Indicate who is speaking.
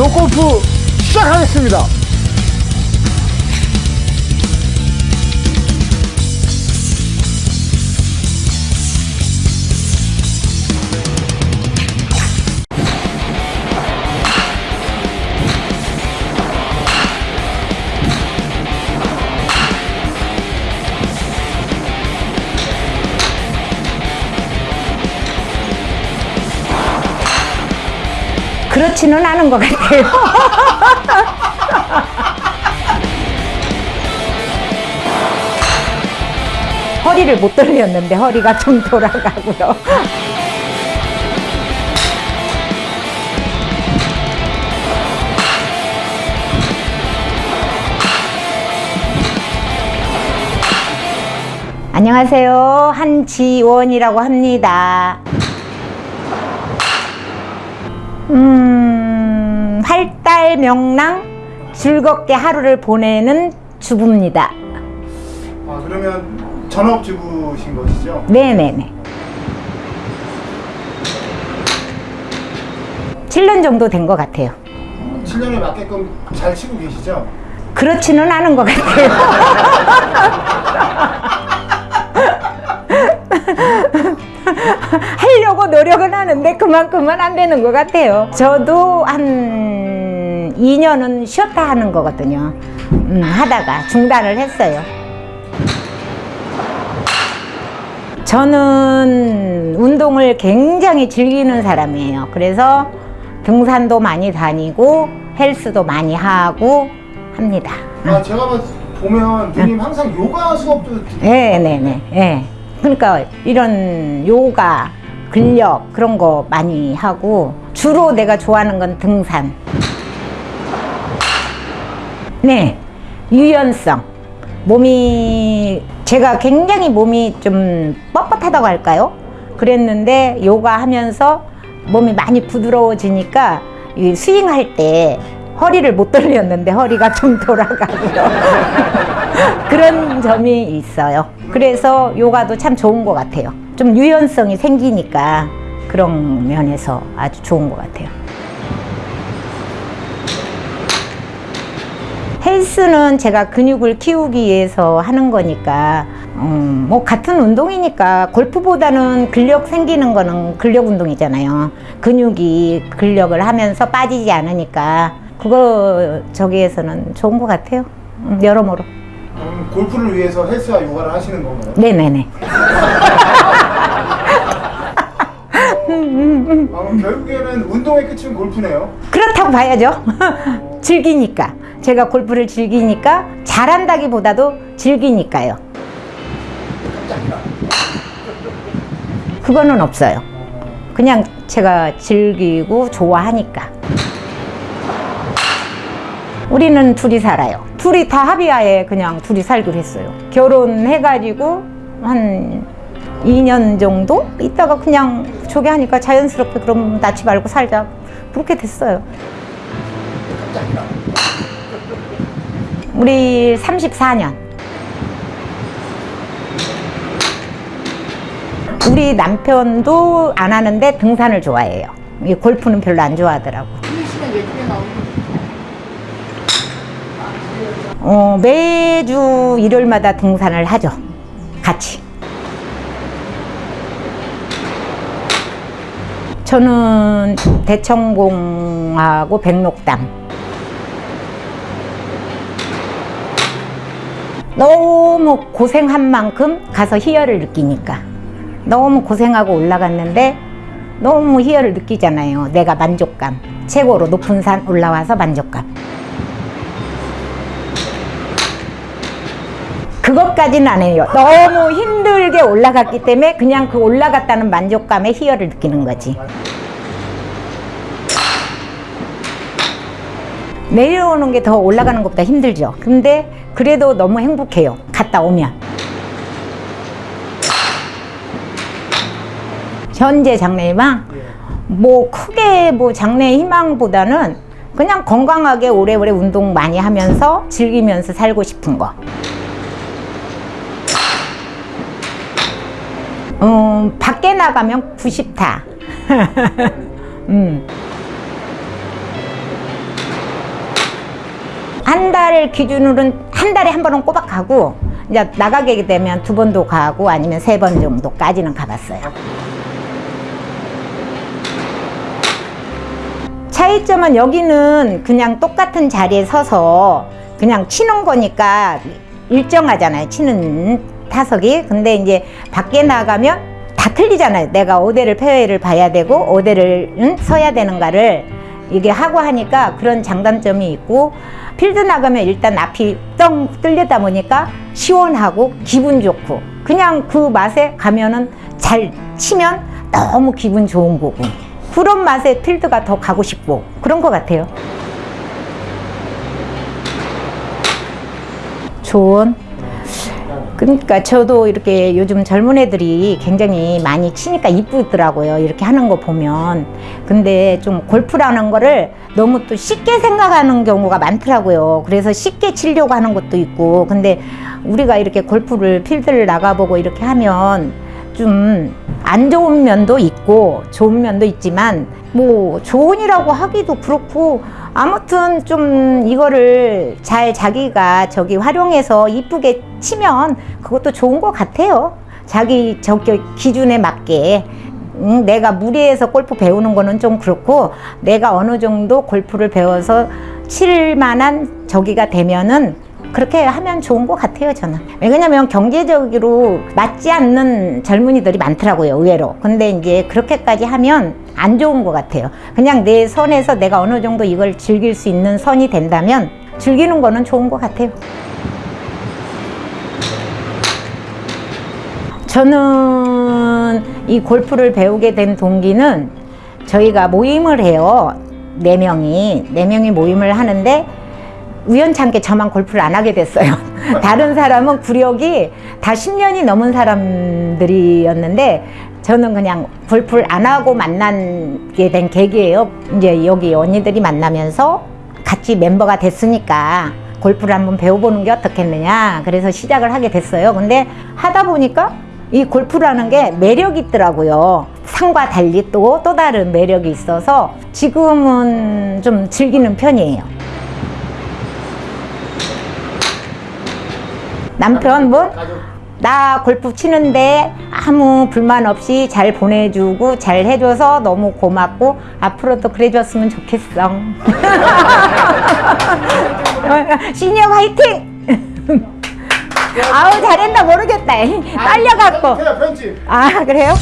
Speaker 1: 골프 시작하겠습니다.
Speaker 2: 그렇지는 않은 것 같아요. 허리를 못 돌렸는데 허리가 좀 돌아가고요. 안녕하세요. 한지원이라고 합니다. 음, 활달 명랑 즐겁게 하루를 보내는 주부입니다.
Speaker 1: 아, 그러면 전업주부신 것이죠?
Speaker 2: 네네네. 7년 정도 된 것 같아요.
Speaker 1: 7년에 맞게끔 잘 치고 계시죠?
Speaker 2: 그렇지는 않은 것 같아요. 하려고 노력은 하는데 그만큼은 안 되는 것 같아요. 저도 한 2년은 쉬었다 하는 거거든요. 음, 하다가 중단을 했어요. 저는 운동을 굉장히 즐기는 사람이에요. 그래서 등산도 많이 다니고 헬스도 많이 하고 합니다.
Speaker 1: 아, 제가 봤- 보면 누님 항상 요가 수업도 듣-
Speaker 2: 네, 네, 네. 네. 그러니까 이런 요가, 근력 그런 거 많이 하고 주로 내가 좋아하는 건 등산. 네, 유연성. 몸이 제가 굉장히 몸이 좀 뻣뻣하다고 할까요? 그랬는데 요가 하면서 몸이 많이 부드러워지니까 이 스윙할 때 허리를 못 돌렸는데 허리가 좀 돌아가고요. 그런 점이 있어요. 그래서 요가도 참 좋은 것 같아요. 좀 유연성이 생기니까 그런 면에서 아주 좋은 것 같아요. 헬스는 제가 근육을 키우기 위해서 하는 거니까 음, 뭐 같은 운동이니까 골프보다는 근력 생기는 거는 근력 운동이잖아요. 근육이 근력을 하면서 빠지지 않으니까 그거 저기에서는 좋은 것 같아요. 음, 여러모로.
Speaker 1: 음, 골프를 위해서 헬스와 요가를 하시는 건가요?
Speaker 2: 네네네.
Speaker 1: 아, 그럼 결국에는 운동의 끝은 골프네요.
Speaker 2: 그렇다고 봐야죠. 즐기니까. 제가 골프를 즐기니까 잘한다기보다도 즐기니까요. 그거는 없어요. 그냥 제가 즐기고 좋아하니까. 우리는 둘이 살아요. 둘이 다 합의하에 그냥 둘이 살기로 했어요. 결혼해가지고 한 2년 정도 있다가 그냥 저기 하니까 자연스럽게 그럼 낳지 말고 살자. 그렇게 됐어요. 우리 34년. 우리 남편도 안 하는데 등산을 좋아해요. 이 골프는 별로 안 좋아하더라고. 어, 매주 일요일마다 등산을 하죠. 같이. 저는 대청봉하고 백록담. 너무 고생한 만큼 가서 희열을 느끼니까. 너무 고생하고 올라갔는데 너무 희열을 느끼잖아요. 내가 만족감. 최고로 높은 산 올라와서 만족감. 그것까지는 안 해요. 너무 힘들게 올라갔기 때문에 그냥 그 올라갔다는 만족감에 희열을 느끼는 거지. 내려오는 게 더 올라가는 것보다 힘들죠. 근데 그래도 너무 행복해요. 갔다 오면. 현재 장래희망? 뭐 크게 뭐 장래 희망보다는 그냥 건강하게 오래오래 운동 많이 하면서 즐기면서 살고 싶은 거. 음, 밖에 나가면 90타. 음. 한달 기준으로는 한 달에 한 번은 꼬박 가고 이제 나가게 되면 두 번도 가고 아니면 세 번 정도까지는 가봤어요. 차이점은 여기는 그냥 똑같은 자리에 서서 그냥 치는 거니까 일정하잖아요. 치는 타석이. 근데 이제 밖에 나가면 다 틀리잖아요. 내가 어디를 폐회를 봐야 되고 어디를 응? 서야 되는가를 이게 하고 하니까 그런 장단점이 있고 필드 나가면 일단 앞이 뻥 뚫렸다 보니까 시원하고 기분 좋고 그냥 그 맛에 가면은 잘 치면 너무 기분 좋은 거고 그런 맛에 필드가 더 가고 싶고 그런 것 같아요. 좋은 그러니까 저도 이렇게 요즘 젊은 애들이 굉장히 많이 치니까 이쁘더라고요. 이렇게 하는 거 보면. 근데 좀 골프라는 거를 너무 또 쉽게 생각하는 경우가 많더라고요. 그래서 쉽게 치려고 하는 것도 있고. 근데 우리가 이렇게 골프를 필드를 나가보고 이렇게 하면 좀 안 좋은 면도 있고 좋은 면도 있지만 뭐 좋은이라고 하기도 그렇고 아무튼 좀 이거를 잘 자기가 저기 활용해서 이쁘게 치면 그것도 좋은 것 같아요. 자기 저기 기준에 맞게 음, 내가 무리해서 골프 배우는 거는 좀 그렇고 내가 어느 정도 골프를 배워서 칠 만한 저기가 되면은 그렇게 하면 좋은 것 같아요 저는 왜냐면 경제적으로 맞지 않는 젊은이들이 많더라고요 의외로 근데 이제 그렇게까지 하면 안 좋은 것 같아요 그냥 내 선에서 내가 어느 정도 이걸 즐길 수 있는 선이 된다면 즐기는 거는 좋은 것 같아요 저는 이 골프를 배우게 된 동기는 저희가 모임을 해요. 네 명이. 네 명이 모임을 하는데 우연찮게 저만 골프를 안 하게 됐어요. 다른 사람은 구력이 다 10년이 넘은 사람들이었는데 저는 그냥 골프를 안 하고 만나게 된 계기예요. 이제 여기 언니들이 만나면서 같이 멤버가 됐으니까 골프를 한번 배워보는 게 어떻겠느냐. 그래서 시작을 하게 됐어요. 근데 하다 보니까 이 골프라는 게 매력이 있더라고요. 상과 달리 또, 또 다른 매력이 있어서 지금은 좀 즐기는 편이에요. 남편 뭐? 나 골프 치는데 아무 불만 없이 잘 보내주고 잘 해줘서 너무 고맙고 앞으로도 그래줬으면 좋겠어. 시니어 화이팅! 아우 잘했나 모르겠다. 딸려갖고. 아 그래요?